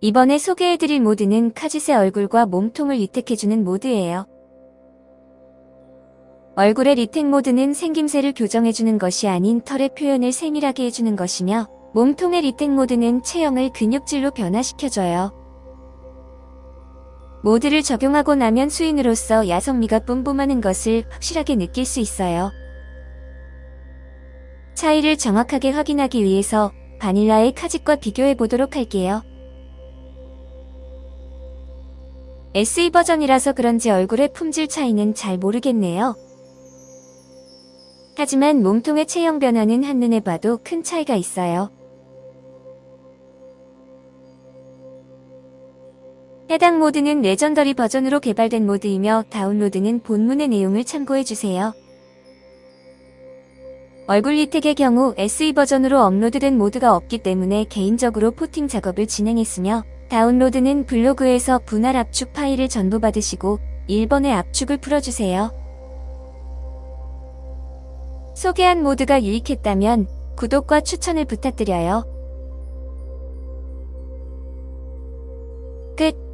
이번에 소개해드릴 모드는 카짓의 얼굴과 몸통을 리텍해주는 모드예요. 얼굴의 리텍 모드는 생김새를 교정해주는 것이 아닌 털의 표현을 세밀하게 해주는 것이며 몸통의 리텍 모드는 체형을 근육질로 변화시켜줘요. 모드를 적용하고 나면 수인으로서 야성미가 뿜뿜하는 것을 확실하게 느낄 수 있어요. 차이를 정확하게 확인하기 위해서 바닐라의 카짓과 비교해 보도록 할게요. SE 버전이라서 그런지 얼굴의 품질 차이는 잘 모르겠네요. 하지만 몸통의 체형 변화는 한눈에 봐도 큰 차이가 있어요. 해당 모드는 legendary 버전으로 개발된 모드이며 다운로드는 본문의 내용을 참고해주세요. 얼굴 리텍의 경우 SE 버전으로 업로드된 모드가 없기 때문에 개인적으로 포팅 작업을 진행했으며 다운로드는 블로그에서 분할 압축 파일을 전부 받으시고 1번의 압축을 풀어주세요. 소개한 모드가 유익했다면 구독과 추천을 부탁드려요. 끝